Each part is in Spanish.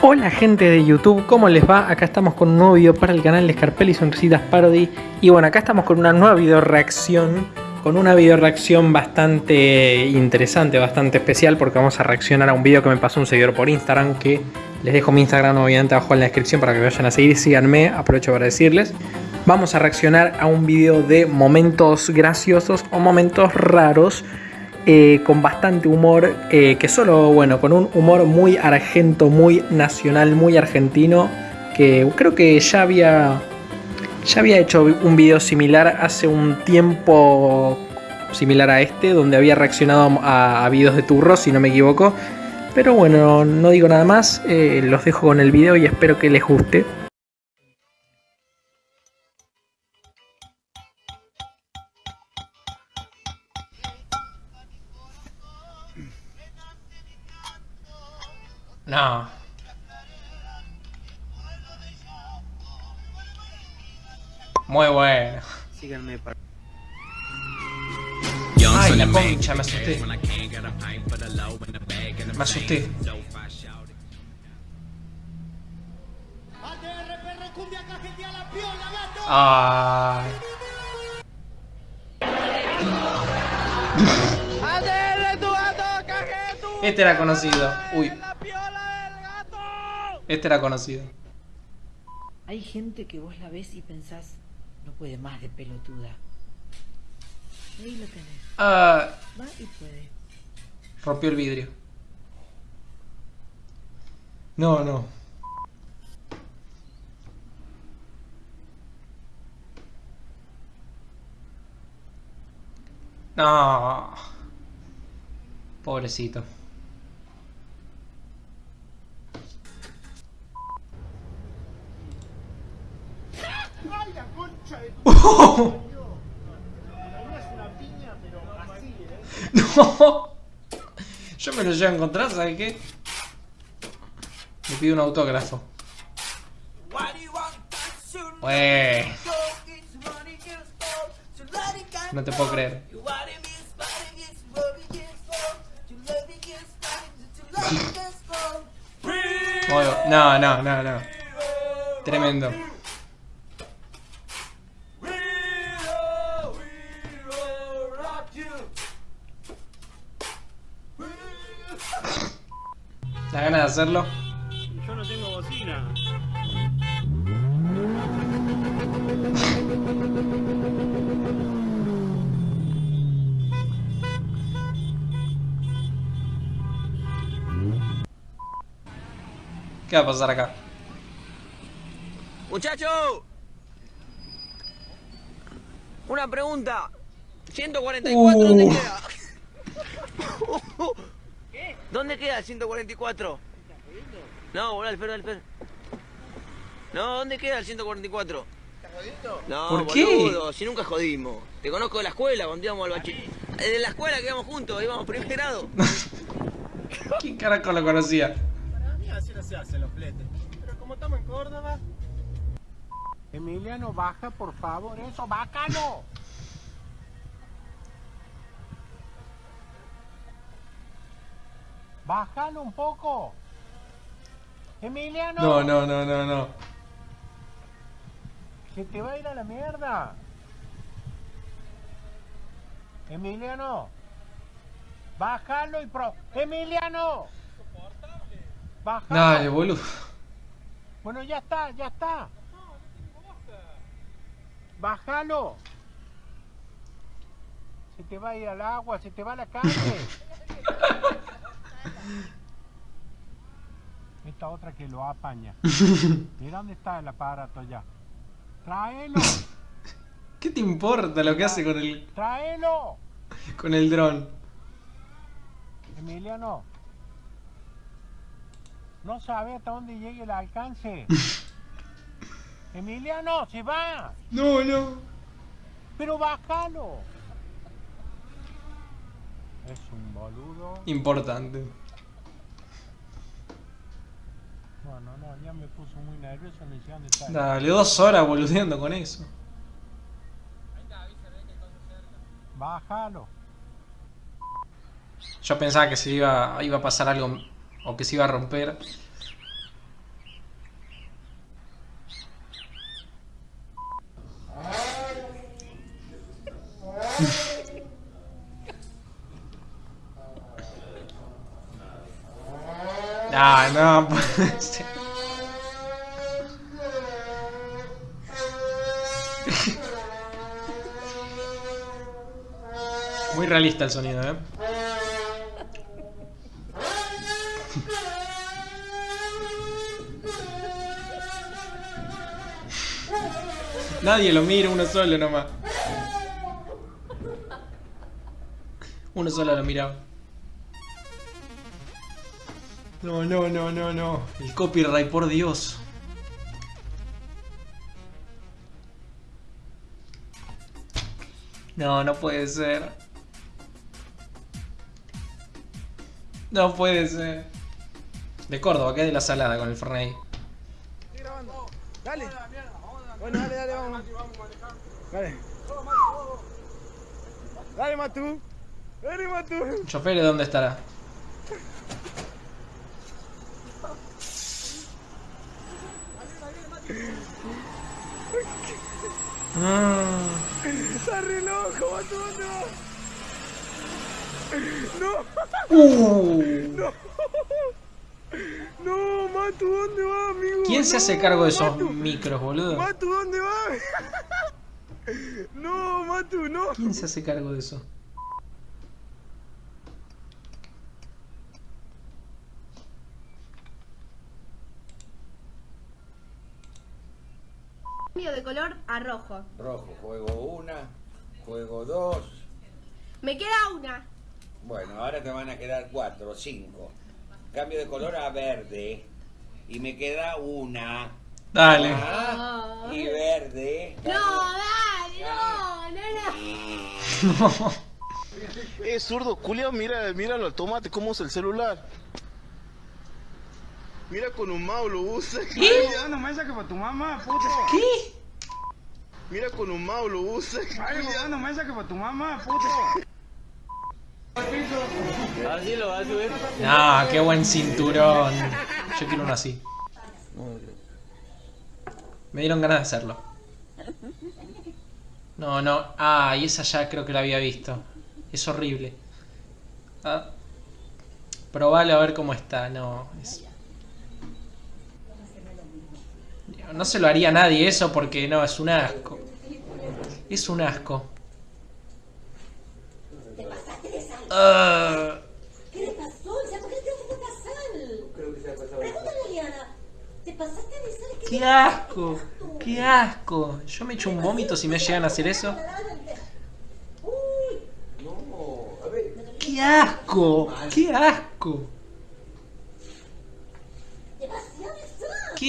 Hola gente de YouTube, ¿cómo les va? Acá estamos con un nuevo video para el canal de Scarpelli Sonrisitas Parody. Y bueno, acá estamos con una nueva video reacción Con una video reacción bastante interesante, bastante especial Porque vamos a reaccionar a un video que me pasó un seguidor por Instagram Que les dejo mi Instagram obviamente abajo en la descripción para que vayan a seguir. Síganme, aprovecho para decirles. Vamos a reaccionar a un video de momentos graciosos o momentos raros eh, con bastante humor, eh, que solo, bueno, con un humor muy argento, muy nacional, muy argentino, que creo que ya había, ya había hecho un video similar hace un tiempo similar a este, donde había reaccionado a, videos de turro, si no me equivoco. Pero bueno, no digo nada más, eh, los dejo con el video y espero que les guste. No. Muy bueno. Síganme para... Ay, la concha, me asusté. Me asusté. Ay. Este era conocido. Uy. Este era conocido. Hay gente que vos la ves y pensás, no puede más de pelotuda. Ahí lo tenés. Ah. Va y puede. Rompió el vidrio. No, no. No. Pobrecito. No. Yo me lo llevo a encontrar, ¿sabes qué? Me pido un autógrafo. No te puedo creer. No, no, no, no. Tremendo. ¿La ganas de hacerlo? Yo no tengo bocina. ¿Qué va a pasar acá? Muchacho, una pregunta. 144 ¿dónde uh. queda? ¿Dónde queda el 144? No, boludo, Alfredo, Alfredo. No, ¿dónde queda el 144? ¿Estás jodiendo? No, ¿Por boludo, si nunca jodimos. Te conozco de la escuela cuando íbamos al bachiller. De la escuela que íbamos juntos, íbamos primer grado. ¿Quién carajo lo conocía? Para mí así no se hacen los fletes. Pero como estamos en Córdoba... Emiliano, baja por favor, eso, bácalo. Bájalo un poco. Emiliano. No, no, no, no, no. Se te va a ir a la mierda. Emiliano. Bájalo y pro. Emiliano. Bájalo. Dale, boludo. Bueno, ya está, ya está. Bájalo. Se te va a ir al agua, se te va a la calle. Esta otra que lo apaña. Mira dónde está el aparato ya. Tráelo. ¿Qué te importa lo que hace con el... Tráelo. Con el dron. Emiliano. No sabe hasta dónde llegue el alcance. Emiliano, se va. No, no. Pero bájalo. Es un boludo. Importante. Bueno, no, ya me puso muy nervioso en la de tal. Dale, dos horas boludeando con eso. Ahí está, avisa, cerca. Bájalo. Yo pensaba que se iba, iba a pasar algo o que se iba a romper. Ah, no, puede ser. Muy realista el sonido, ¿eh? Nadie lo mira, uno solo nomás. Uno solo lo miraba. No, no, no, no, no. El copyright, por Dios. No, no puede ser. No puede ser. De Córdoba, que es de la salada con el Fernet. Dale. Bueno, dale, dale, vamos. Dale. Dale, Matú. Dale, Matú. ¿El chofer de dónde estará? Ah, Está re loco. No. uh. No, Matu, ¿dónde vas, amigo? ¿Quién se hace No, cargo de esos Matu. micros, boludo? Matu, ¿dónde vas? No, Matu, no. ¿Quién se hace cargo de eso? Color a rojo. Rojo, juego una, juego dos. Me queda una. Bueno, ahora te van a quedar cuatro, cinco. Cambio de color a verde. Y me queda una. Dale. Ah, y verde. No, dale, no, no, no. Eh, zurdo, culia, mira, míralo al tomate, cómo usa el celular. Mira con un mouse lo usa. Ay, ya no me saques para tu mamá, puto. ¿Qué? Mira con un mouse lo usa. Ay, ya no me saques para tu mamá, puto. Así lo va a subir. No, qué buen cinturón. Yo quiero uno así. Me dieron ganas de hacerlo. No, no. Ah, y esa ya creo que la había visto. Es horrible. Ah. Probalo a ver cómo está. No, es... No se lo haría a nadie eso porque no, es un asco. Es un asco. Ah. ¿Qué le pasó? O sea, ¿por qué te tengo que pasar? Creo que se ha pasado. Pregúntale a Eliana. ¿Te pasaste de sal? ¡Qué asco! ¡Qué asco! Yo me echo un vómito si me llegan a hacer eso. Uy, No, a ver. ¡Qué asco! ¡Qué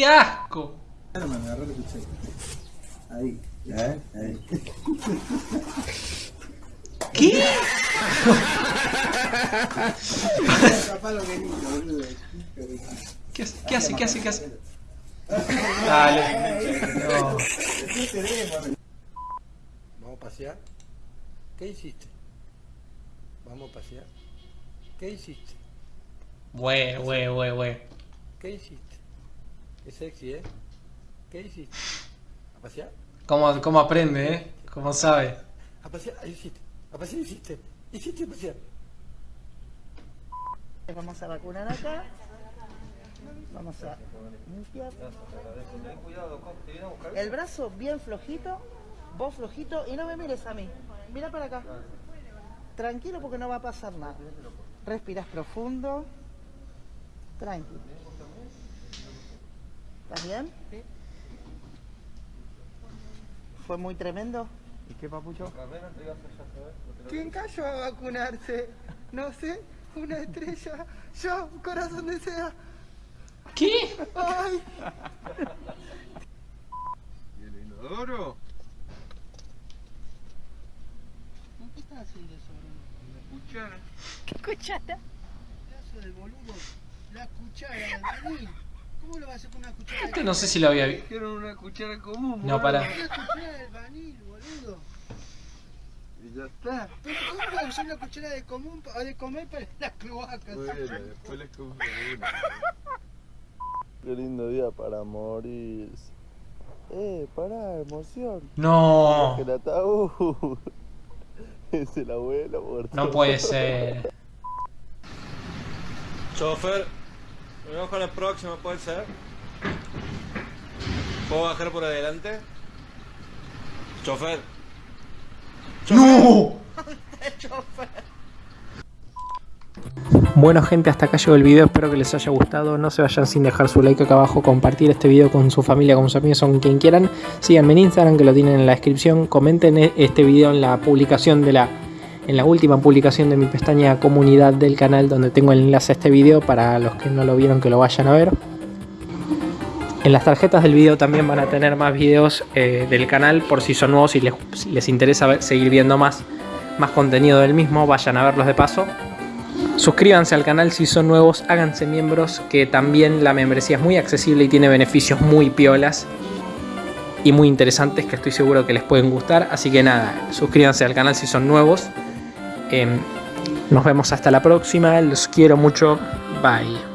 asco! Demasiado sal. ¡Qué asco! Ahí, ¿eh? Ahí. ¿Qué? ¿Qué hace? ¿Qué hace? ¿Qué hace? ¿Qué hace? Dale. No. ¿Vamos a pasear? ¿Qué hiciste? ¿Vamos a pasear? ¿Qué hiciste? Güey, güey, güey, güey. ¿Qué hiciste? Es sexy, ¿eh? ¿Qué hiciste? ¿A pasear? ¿Cómo, ¿Cómo aprende, eh? ¿Cómo sabe? ¿A pasear? Ahí hiciste. ¿A pasear hiciste? ¿Hiciste a pasear? Vamos a vacunar acá. Vamos a limpiar. El brazo bien flojito, vos flojito y no me mires a mí. Mira para acá. Tranquilo porque no va a pasar nada. Respiras profundo. Tranquilo. ¿Estás bien? ¿Fue muy tremendo? ¿Y qué, papucho? ¿Quién cayó a vacunarse? No sé, una estrella. Yo, corazón desea. ¿Qué? ¡Ay! ¿Y el inodoro? ¿Qué estás haciendo eso? La cuchara. ¿Qué cuchara? Pedazo de boludo. La cuchara vanil. ¿Cómo lo vas a hacer con una cuchara? Este no sé si lo había visto. Dijeron una cuchara común. No, para. Una cuchara del vanil, boludo. Y ya está. Pero ¿cómo vas a usar una cuchara de, común, pa- de comer para las cloacas? Bueno, después le compro una. Qué lindo día para morir. Eh, pará, emoción. No. el ataúd. Es el abuelo muerto. No puede ser. Chofer, vamos con la próxima, ¿puede ser? ¿Puedo bajar por adelante? Chofer. ¡No! Bueno gente, hasta acá llegó el video, espero que les haya gustado, no se vayan sin dejar su like acá abajo, compartir este video con su familia, con sus amigos, con quien quieran, síganme en Instagram que lo tienen en la descripción, comenten e- este video en la publicación de la en la última publicación de mi pestaña comunidad del canal donde tengo el enlace a este video para los que no lo vieron que lo vayan a ver. En las tarjetas del video también van a tener más videos eh, del canal por si son nuevos y les, les interesa seguir viendo más, más contenido del mismo, vayan a verlos de paso. Suscríbanse al canal si son nuevos, háganse miembros, que también la membresía es muy accesible y tiene beneficios muy piolas y muy interesantes que estoy seguro que les pueden gustar. Así que nada, suscríbanse al canal si son nuevos. Em, nos vemos hasta la próxima, los quiero mucho, bye.